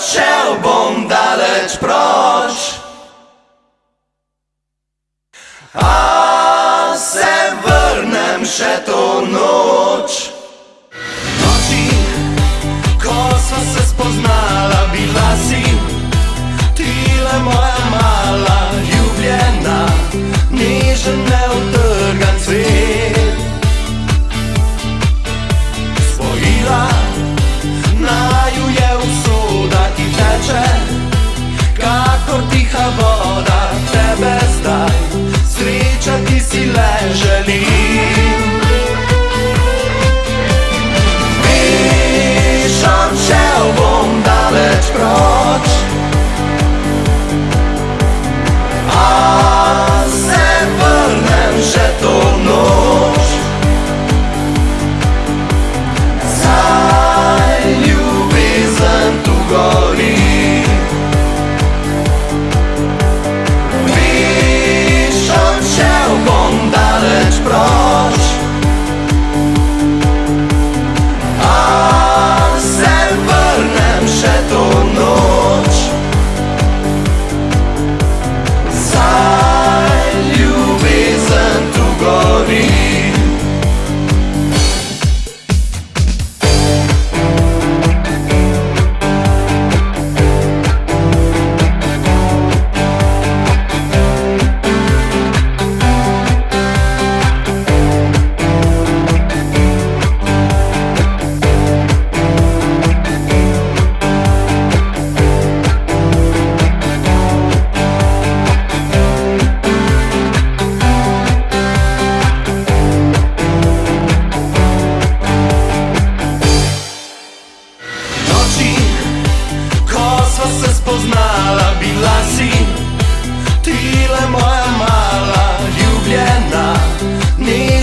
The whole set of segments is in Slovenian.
odšel bom daleč proč. A se vrnem še to noč. 在这里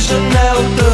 Chanel